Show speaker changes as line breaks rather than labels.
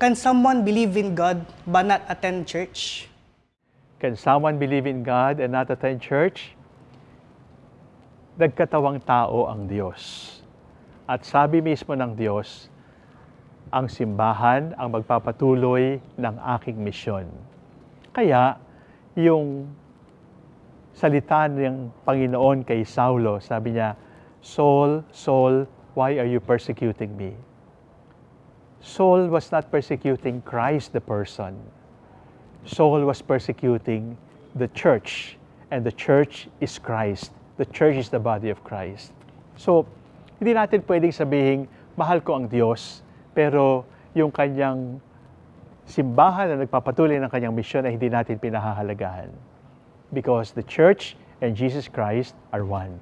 Can someone believe in God but not attend church?
Can someone believe in God and not attend church? Nagkatawang tao ang Diyos. At sabi mismo ng Diyos, ang simbahan ang magpapatuloy ng aking misyon. Kaya, yung salita ng Panginoon kay Saulo, sabi niya, Saul, Saul, why are you persecuting me? Saul was not persecuting Christ the person. Saul was persecuting the church, and the church is Christ. The church is the body of Christ. So, hindi natin pwedeng sabihin, mahal ko ang Diyos, pero yung kanyang simbahan na nagpapatuloy ng kanyang misyon ay hindi natin pinahahalagahan. Because the church and Jesus Christ are one.